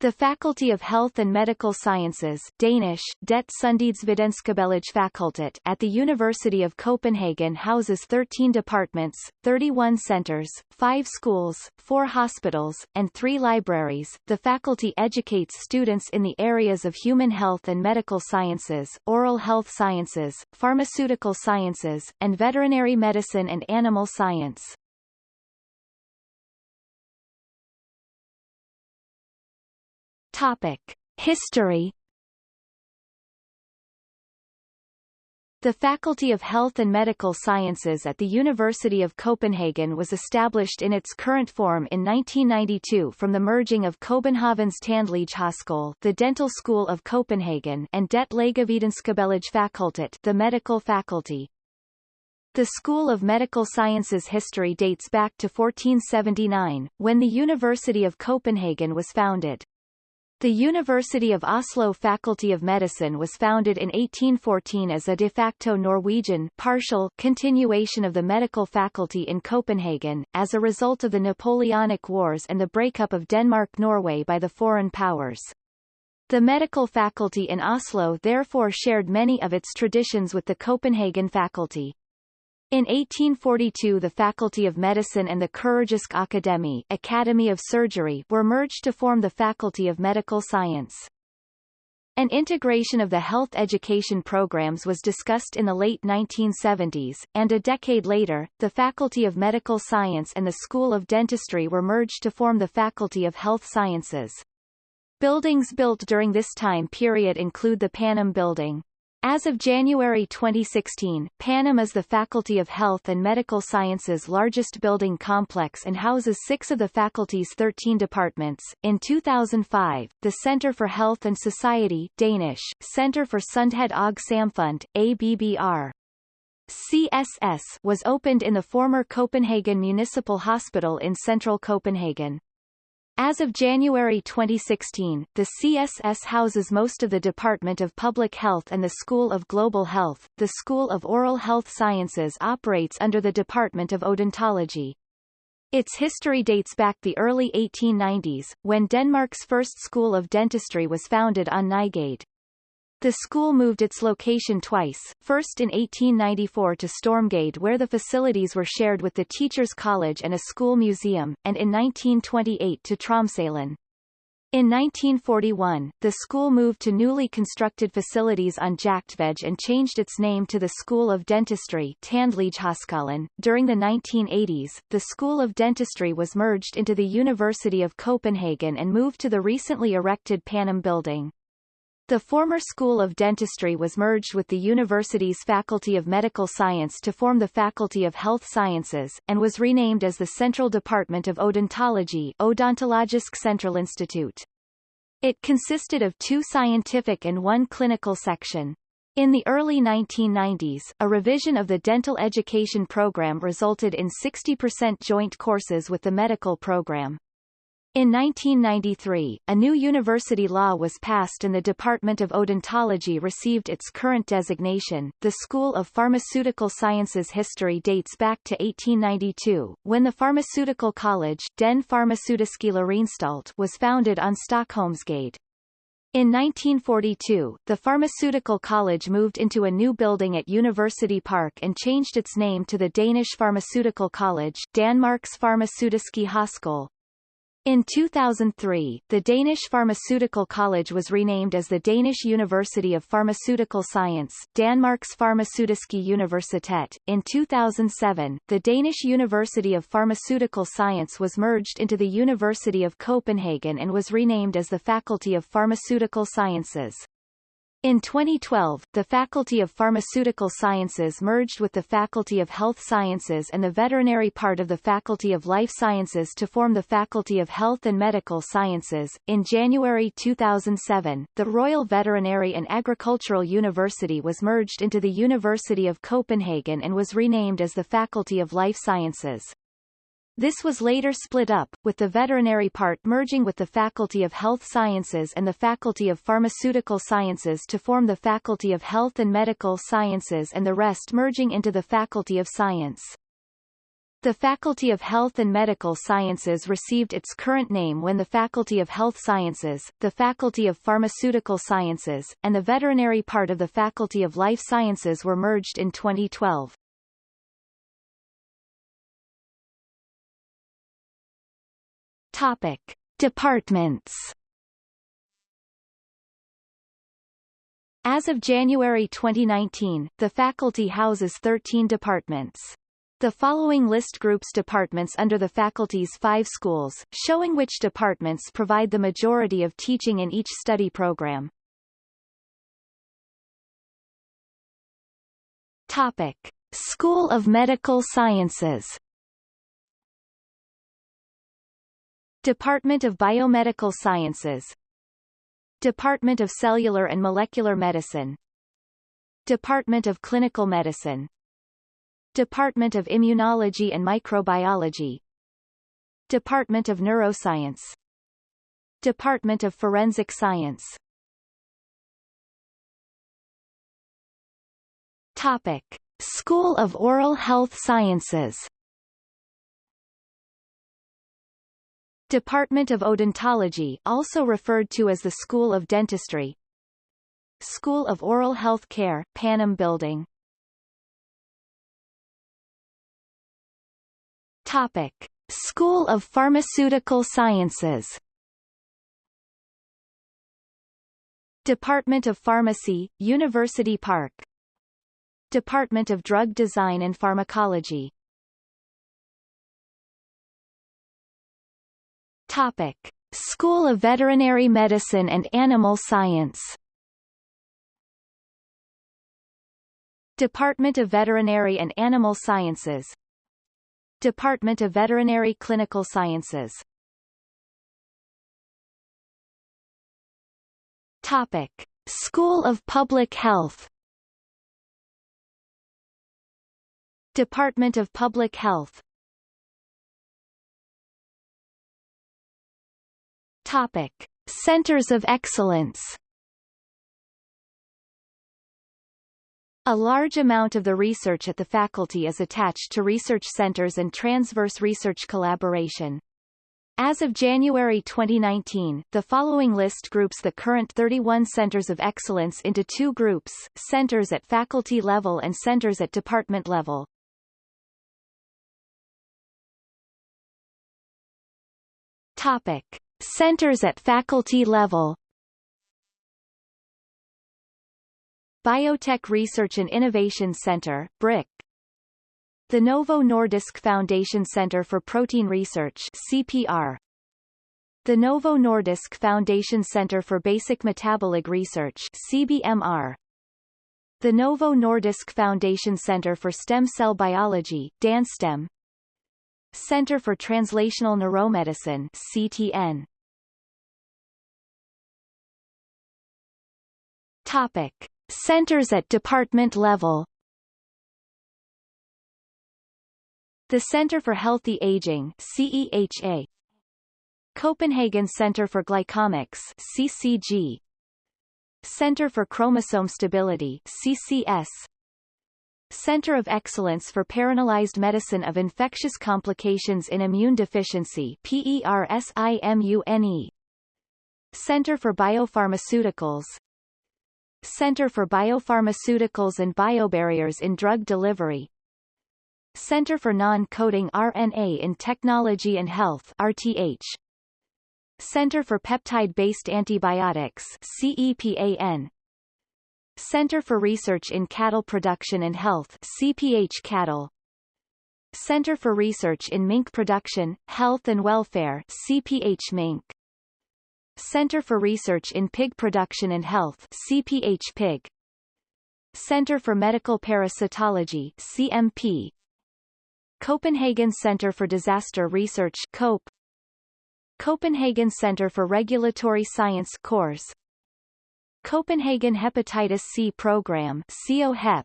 The Faculty of Health and Medical Sciences Danish, Det Fakultet at the University of Copenhagen houses 13 departments, 31 centers, 5 schools, 4 hospitals, and 3 libraries. The faculty educates students in the areas of human health and medical sciences, oral health sciences, pharmaceutical sciences, and veterinary medicine and animal science. Topic. History The Faculty of Health and Medical Sciences at the University of Copenhagen was established in its current form in 1992 from the merging of Copenhagen's Tandlægehospital, the Dental School of Copenhagen, and Det Lægevidenskabelige Fakultet, the Medical Faculty. The School of Medical Sciences history dates back to 1479, when the University of Copenhagen was founded. The University of Oslo Faculty of Medicine was founded in 1814 as a de facto Norwegian partial continuation of the medical faculty in Copenhagen, as a result of the Napoleonic Wars and the breakup of Denmark-Norway by the foreign powers. The medical faculty in Oslo therefore shared many of its traditions with the Copenhagen faculty. In 1842 the Faculty of Medicine and the Kirurgisk Akademi Academy of Surgery were merged to form the Faculty of Medical Science. An integration of the health education programs was discussed in the late 1970s, and a decade later, the Faculty of Medical Science and the School of Dentistry were merged to form the Faculty of Health Sciences. Buildings built during this time period include the Panum Building, as of January 2016, Panum is the Faculty of Health and Medical Sciences largest building complex and houses six of the faculty's 13 departments. In 2005, the Center for Health and Society Danish, Center for Sundhed og Samfund, ABBR, CSS was opened in the former Copenhagen Municipal Hospital in central Copenhagen. As of January 2016, the CSS houses most of the Department of Public Health and the School of Global Health. The School of Oral Health Sciences operates under the Department of Odontology. Its history dates back the early 1890s, when Denmark's first school of dentistry was founded on Nygade. The school moved its location twice, first in 1894 to Stormgade where the facilities were shared with the Teachers College and a school museum, and in 1928 to Tromsalen. In 1941, the school moved to newly constructed facilities on Jagtvej and changed its name to the School of Dentistry. During the 1980s, the School of Dentistry was merged into the University of Copenhagen and moved to the recently erected Panum building. The former School of Dentistry was merged with the university's Faculty of Medical Science to form the Faculty of Health Sciences, and was renamed as the Central Department of Odontology Odontologisk Central Centralinstitut. It consisted of two scientific and one clinical section. In the early 1990s, a revision of the dental education program resulted in 60% joint courses with the medical program. In 1993, a new university law was passed and the Department of Odontology received its current designation. The School of Pharmaceutical Sciences history dates back to 1892, when the Pharmaceutical College Den was founded on Stockholmsgade. In 1942, the Pharmaceutical College moved into a new building at University Park and changed its name to the Danish Pharmaceutical College Danmarks Farmaceutiske Højskole, in 2003, the Danish Pharmaceutical College was renamed as the Danish University of Pharmaceutical Science Danmarks Farmaceutiske Universitet. In 2007, the Danish University of Pharmaceutical Science was merged into the University of Copenhagen and was renamed as the Faculty of Pharmaceutical Sciences. In 2012, the Faculty of Pharmaceutical Sciences merged with the Faculty of Health Sciences and the veterinary part of the Faculty of Life Sciences to form the Faculty of Health and Medical Sciences. In January 2007, the Royal Veterinary and Agricultural University was merged into the University of Copenhagen and was renamed as the Faculty of Life Sciences. This was later split up, with the veterinary part merging with the Faculty of Health Sciences and the Faculty of Pharmaceutical Sciences to form the Faculty of Health and Medical Sciences and the rest merging into the Faculty of Science. The Faculty of Health and Medical Sciences received its current name when the Faculty of Health Sciences, the Faculty of Pharmaceutical Sciences, and the veterinary part of the Faculty of Life Sciences were merged in 2012. Topic. Departments As of January 2019, the faculty houses 13 departments. The following list groups departments under the faculty's five schools, showing which departments provide the majority of teaching in each study program. Topic. School of Medical Sciences Department of Biomedical Sciences. Department of Cellular and Molecular Medicine. Department of Clinical Medicine. Department of Immunology and Microbiology. Department of Neuroscience. Department of Forensic Science. Topic. School of Oral Health Sciences Department of Odontology also referred to as the School of Dentistry. School of Oral Health Care, Panum Building. Topic. School of Pharmaceutical Sciences. Department of Pharmacy, University Park. Department of Drug Design and Pharmacology Topic. School of Veterinary Medicine and Animal Science. Department of Veterinary and Animal Sciences. Department of Veterinary Clinical Sciences. Topic. School of Public Health. Department of Public Health Topic. Centers of Excellence A large amount of the research at the faculty is attached to research centers and transverse research collaboration. As of January 2019, the following list groups the current 31 centers of excellence into two groups, centers at faculty level and centers at department level. Topic. Centers at faculty level. Biotech Research and Innovation Center, BRIC The Novo Nordisk Foundation Center for Protein Research CPR The Novo Nordisk Foundation Center for Basic Metabolic Research CBMR The Novo Nordisk Foundation Center for Stem Cell Biology DanStem Center for Translational Neuromedicine CTN Topic. Centers at department level. The Center for Healthy Aging CEHA Copenhagen Center for Glycomics CCG Center for Chromosome Stability CCS Center of Excellence for Personalized Medicine of Infectious Complications in Immune Deficiency PERSIMUNE Center for Biopharmaceuticals. Center for Biopharmaceuticals and Biobarriers in Drug Delivery. Center for Non-Coding RNA in Technology and Health RTH Center for Peptide-Based Antibiotics CEPAN Center for Research in Cattle Production and Health CPH Cattle. Center for Research in Mink Production, Health and Welfare CPH Mink. Center for Research in Pig Production and Health CPH Pig. Center for Medical Parasitology CMP Copenhagen Center for Disaster Research COPE Copenhagen Center for Regulatory Science CORS Copenhagen Hepatitis C Program COHEP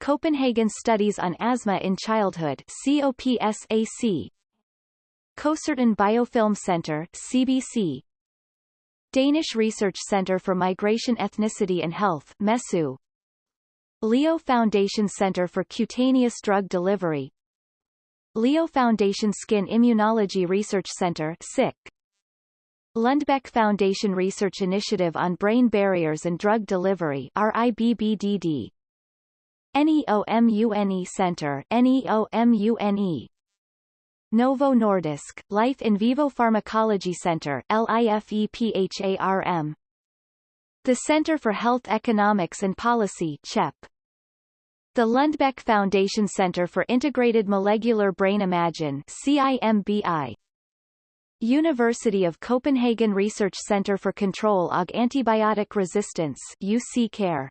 Copenhagen Studies on Asthma in Childhood COPSAC Costerton Biofilm Center CBC Danish Research Center for Migration Ethnicity and Health MESU Leo Foundation Center for Cutaneous Drug Delivery. Leo Foundation Skin Immunology Research Center SICK. Lundbeck Foundation Research Initiative on Brain Barriers and Drug Delivery RIBBDD. NEOMUNE Center NEOMUNE. Novo Nordisk, Life in Vivo Pharmacology Center LIFEPHARM. The Center for Health Economics and Policy CHEP. The Lundbeck Foundation Center for Integrated Molecular Brain Imaging CIMBI. University of Copenhagen Research Center for Control of Antibiotic Resistance UC Care.